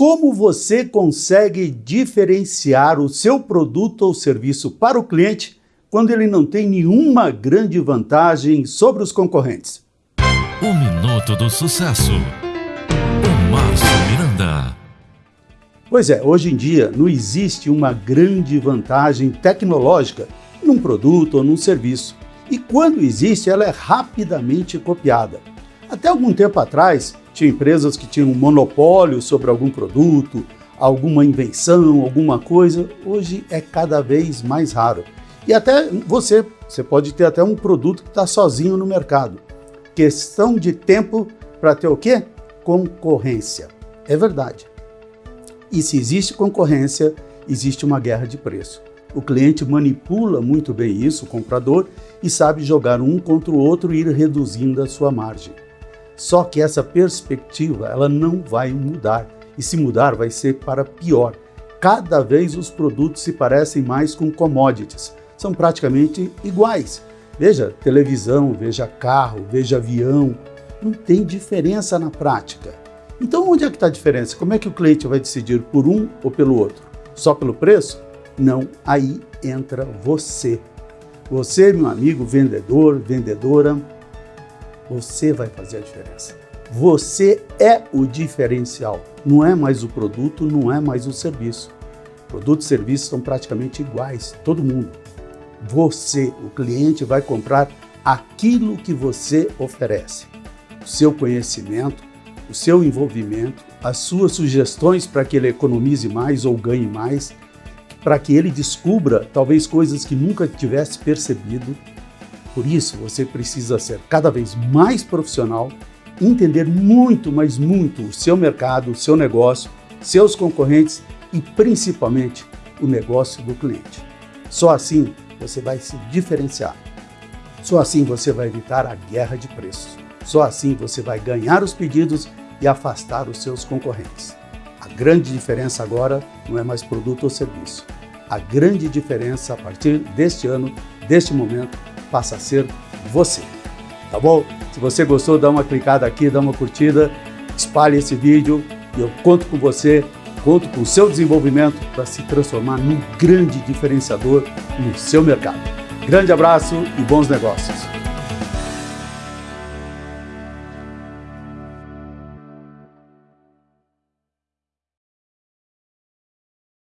Como você consegue diferenciar o seu produto ou serviço para o cliente quando ele não tem nenhuma grande vantagem sobre os concorrentes? O Minuto do Sucesso. O Márcio Miranda. Pois é, hoje em dia não existe uma grande vantagem tecnológica num produto ou num serviço. E quando existe, ela é rapidamente copiada. Até algum tempo atrás, tinha empresas que tinham um monopólio sobre algum produto, alguma invenção, alguma coisa. Hoje é cada vez mais raro. E até você, você pode ter até um produto que está sozinho no mercado. Questão de tempo para ter o quê? Concorrência. É verdade. E se existe concorrência, existe uma guerra de preço. O cliente manipula muito bem isso, o comprador, e sabe jogar um contra o outro e ir reduzindo a sua margem. Só que essa perspectiva ela não vai mudar. E se mudar, vai ser para pior. Cada vez os produtos se parecem mais com commodities. São praticamente iguais. Veja televisão, veja carro, veja avião. Não tem diferença na prática. Então onde é que está a diferença? Como é que o cliente vai decidir por um ou pelo outro? Só pelo preço? Não, aí entra você. Você, meu amigo vendedor, vendedora, você vai fazer a diferença. Você é o diferencial, não é mais o produto, não é mais o serviço. Produto e serviço são praticamente iguais, todo mundo. Você, o cliente, vai comprar aquilo que você oferece. O seu conhecimento, o seu envolvimento, as suas sugestões para que ele economize mais ou ganhe mais, para que ele descubra talvez coisas que nunca tivesse percebido, por isso, você precisa ser cada vez mais profissional, entender muito, mas muito o seu mercado, o seu negócio, seus concorrentes e principalmente o negócio do cliente. Só assim você vai se diferenciar. Só assim você vai evitar a guerra de preços. Só assim você vai ganhar os pedidos e afastar os seus concorrentes. A grande diferença agora não é mais produto ou serviço. A grande diferença a partir deste ano, deste momento, passa a ser você. Tá bom? Se você gostou, dá uma clicada aqui, dá uma curtida, espalhe esse vídeo e eu conto com você, conto com o seu desenvolvimento para se transformar num grande diferenciador no seu mercado. Grande abraço e bons negócios!